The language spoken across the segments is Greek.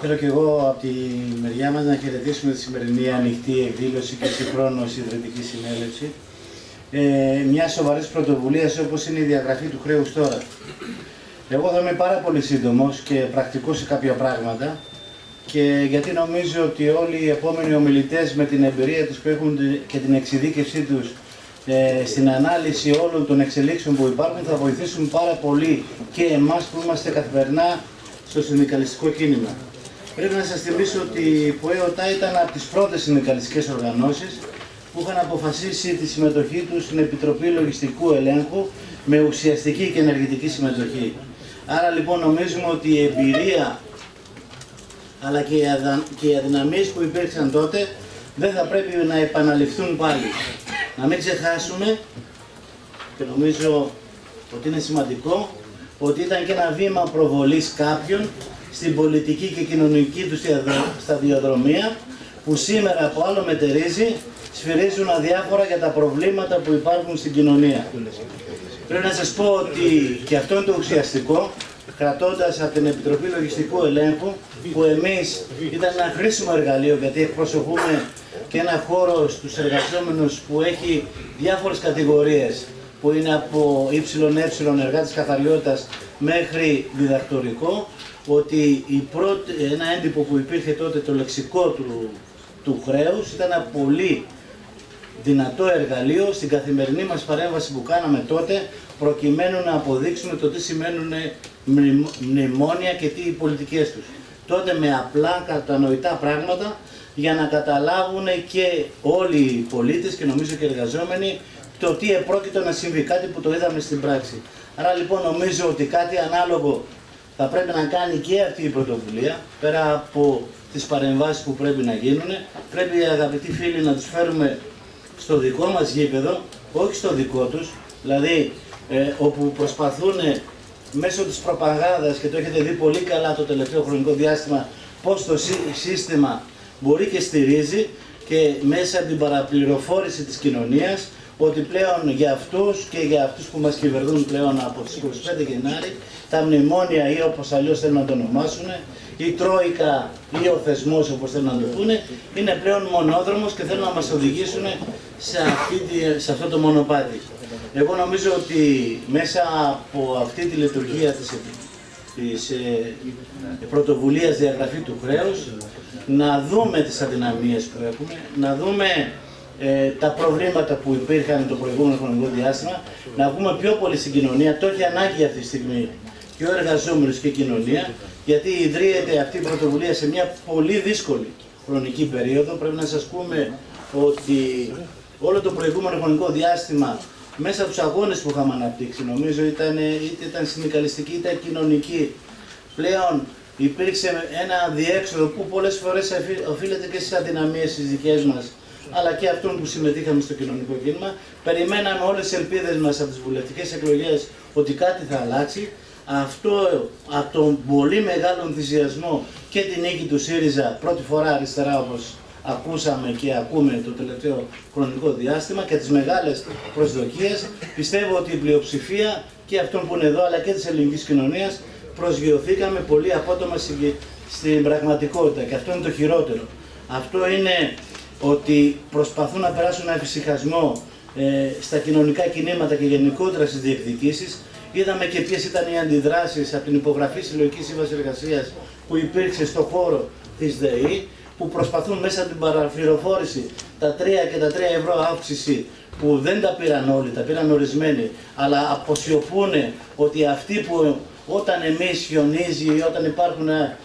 Θέλω και εγώ από τη μεριά μας να χαιρετήσουμε τη σημερινή ανοιχτή εκδήλωση και συγχρόνω ιδρυτική συνέλευση. Ε, μια σοβαρής πρωτοβουλίας όπως είναι η διαγραφή του χρέους τώρα. Εγώ θα είμαι πάρα πολύ σύντομος και πρακτικός σε κάποια πράγματα και γιατί νομίζω ότι όλοι οι επόμενοι ομιλητές με την εμπειρία τους που έχουν και την εξειδίκευσή τους ε, στην ανάλυση όλων των εξελίξεων που υπάρχουν θα βοηθήσουν πάρα πολύ και εμάς που είμαστε καθημερινά στο συνδικαλιστικό κίνημα. Πρέπει να σας θυμίσω ότι η ΠΟΕΟΤΑ ήταν από τις πρώτες συνδικαλιστικές οργανώσεις που είχαν αποφασίσει τη συμμετοχή τους στην Επιτροπή Λογιστικού Ελέγχου με ουσιαστική και ενεργητική συμμετοχή. Άρα λοιπόν νομίζουμε ότι η εμπειρία αλλά και οι, αδα... και οι αδυναμίες που υπήρξαν τότε δεν θα πρέπει να επαναληφθούν πάλι. Να μην ξεχάσουμε και νομίζω ότι είναι σημαντικό ότι ήταν και ένα βήμα προβολής κάποιων στην πολιτική και κοινωνική τους σταδιοδρομία που σήμερα από άλλο μετερίζει σφυρίζουν αδιάφορα για τα προβλήματα που υπάρχουν στην κοινωνία. Πρέπει να σας πω ότι και αυτό είναι το ουσιαστικό, κρατώντας από την Επιτροπή Λογιστικού Ελέγχου, που εμείς ήταν ένα χρήσιμο εργαλείο, γιατί εκπροσωπούμε και ένα χώρο στους εργαζόμενους που έχει διάφορες κατηγορίες, που είναι από ΕΕ, εργάτης καθαριότητας, μέχρι διδακτορικό, ότι η πρώτη, ένα έντυπο που υπήρχε τότε, το λεξικό του, του χρέους, ήταν ένα πολύ δυνατό εργαλείο στην καθημερινή μας παρέμβαση που κάναμε τότε, προκειμένου να αποδείξουμε το τι σημαίνουν μνημόνια και τι οι πολιτικές τους. Τότε με απλά κατανοητά πράγματα για να καταλάβουν και όλοι οι πολίτες και νομίζω και οι εργαζόμενοι το τι επρόκειτο να συμβεί, κάτι που το είδαμε στην πράξη. Άρα λοιπόν νομίζω ότι κάτι ανάλογο θα πρέπει να κάνει και αυτή η πρωτοβουλία, πέρα από τις παρεμβάσεις που πρέπει να γίνουν. Πρέπει οι αγαπητοί φίλοι να τους φέρουμε στο δικό μας γήπεδο, όχι στο δικό τους, δηλαδή ε, όπου προσπαθούν μέσω της προπαγάνδας και το έχετε δει πολύ καλά το τελευταίο χρονικό διάστημα πώς το σύστημα μπορεί και στηρίζει και μέσα από την παραπληροφόρηση της κοινωνίας ότι πλέον για αυτούς και για αυτούς που μας κυβερνούν πλέον από τις 25 Γενάρη τα μνημόνια ή όπως αλλιώς θέλουν να το ονομάσουν η Τρόικα ή ο θεσμός όπως θέλουν να το πούνε είναι πλέον μονόδρομος και θέλουν να μας οδηγήσουν σε, αυτή, σε αυτό το μονοπάτι. Εγώ νομίζω ότι μέσα από αυτή τη λειτουργία της, της ε, πρωτοβουλίας διαγραφή του χρέους να δούμε τις αδυναμίες που έχουμε, να δούμε ε, τα προβλήματα που υπήρχαν το προηγούμενο χρονικό διάστημα, να βγούμε πιο πολύ στην κοινωνία, το έχει ανάγκη αυτή τη στιγμή και ο εργαζόμενος και η κοινωνία, γιατί ιδρύεται αυτή η πρωτοβουλία σε μια πολύ δύσκολη χρονική περίοδο. Πρέπει να σας πούμε ότι όλο το προηγούμενο χρονικό διάστημα μέσα από τους αγώνες που είχαμε αναπτύξει, νομίζω ήταν, είτε ήταν συνδικαλιστική είτε κοινωνική, πλέον υπήρξε ένα διέξοδο που πολλές φορές οφείλεται και στις αδυναμίες τις δικές μας αλλά και αυτών που συμμετείχαμε στο κοινωνικό κίνημα. Περιμέναμε όλες τις ελπίδες μας από τις βουλευτικές εκλογές ότι κάτι θα αλλάξει. Αυτό από τον πολύ μεγάλο ενθουσιασμό και την νίκη του ΣΥΡΙΖΑ πρώτη φορά αριστερά όπως ακούσαμε και ακούμε το τελευταίο χρονικό διάστημα και τις μεγάλες προσδοκίες πιστεύω ότι η πλειοψηφία και αυτών που είναι εδώ αλλά και της ελληνικής κοινωνίας προσγειωθήκαμε πολύ απότομα στην πραγματικότητα και αυτό είναι το χειρότερο. Αυτό είναι ότι προσπαθούν να περάσουν ένα εφησυχασμό ε, στα κοινωνικά κινήματα και γενικότερα στις διεκδικήσεις. Είδαμε και ποιες ήταν οι αντιδράσεις από την υπογραφή συλλογικής σύμβασης εργασίας που υπήρξε στο χώρο της ΔΕΗ, που προσπαθούν μέσα από την παραφυροφόρηση τα 3 και τα 3 ευρώ αύξηση που δεν τα πήραν όλοι, τα πήραν ορισμένοι, αλλά αποσιωπούν ότι αυτοί που όταν εμείς χιονίζει ή όταν υπάρχουν ε,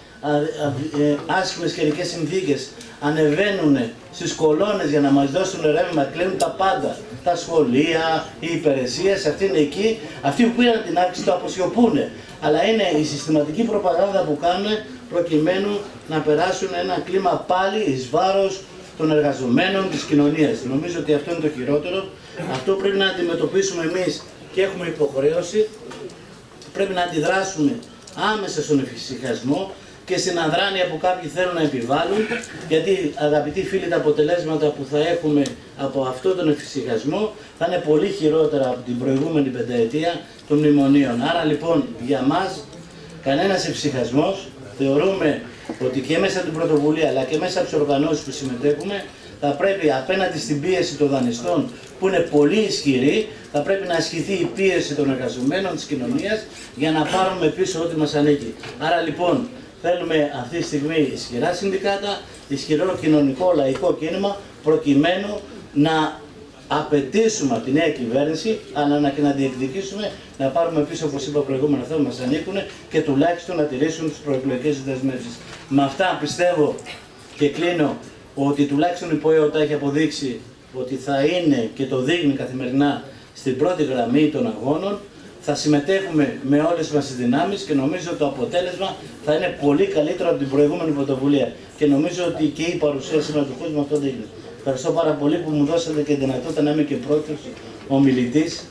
ε, άσχημες καιρικές συνθήκες ανεβαίνουν στις κολόνες για να μας δώσουν ρεύμα, κλείνουν τα πάντα. Τα σχολεία, οι υπηρεσίες, αυτοί είναι εκεί. Αυτοί που πήραν την αύξηση το αποσιωπούν. Αλλά είναι η συστηματική προπαγάνδα που κάνουν προκειμένου να περάσουν ένα κλίμα πάλι εις βάρος των εργαζομένων της κοινωνίας. Νομίζω ότι αυτό είναι το χειρότερο. Αυτό πρέπει να αντιμετωπίσουμε εμείς και έχουμε υποχρέωση. Πρέπει να αντιδράσουμε άμεσα στον εφησυχασμό και στην αδράνεια που κάποιοι θέλουν να επιβάλλουν, γιατί αγαπητοί φίλοι τα αποτελέσματα που θα έχουμε από αυτό τον εφησυχασμό θα είναι πολύ χειρότερα από την προηγούμενη πενταετία των μνημονίων. Άρα λοιπόν για μας κανένας εφησυχασμός θεωρούμε ότι και μέσα από την πρωτοβουλία αλλά και μέσα από τις οργανώσεις που συμμετέχουμε θα πρέπει απέναντι στην πίεση των δανειστών που είναι πολύ ισχυρή, θα πρέπει να ασκηθεί η πίεση των εργαζομένων της κοινωνίας για να πάρουμε πίσω ό,τι μας ανήκει. Άρα λοιπόν θέλουμε αυτή τη στιγμή ισχυρά συνδικάτα, ισχυρό κοινωνικό λαϊκό κίνημα προκειμένου να απαιτήσουμε από τη νέα κυβέρνηση, αλλά να και να διεκδικήσουμε να πάρουμε πίσω, όπως είπα προηγούμενα, αυτά που μας ανήκουν και τουλάχιστον να τηρήσουν τις προεκλογικές δεσμεύσεις. Με αυτά πιστεύω και κλείνω ότι τουλάχιστον η ΠΟΕΟΤΑ έχει αποδείξει ότι θα είναι και το δείχνει καθημερινά στην πρώτη γραμμή των αγώνων. Θα συμμετέχουμε με όλες μας τις δυνάμεις και νομίζω ότι το αποτέλεσμα θα είναι πολύ καλύτερο από την προηγούμενη πρωτοβουλία. Και νομίζω ότι και η παρουσία σήμερα του κόσμου αυτό δείχνει. Ευχαριστώ πάρα πολύ που μου δώσατε και τη δυνατότητα να είμαι και πρώτος ομιλητής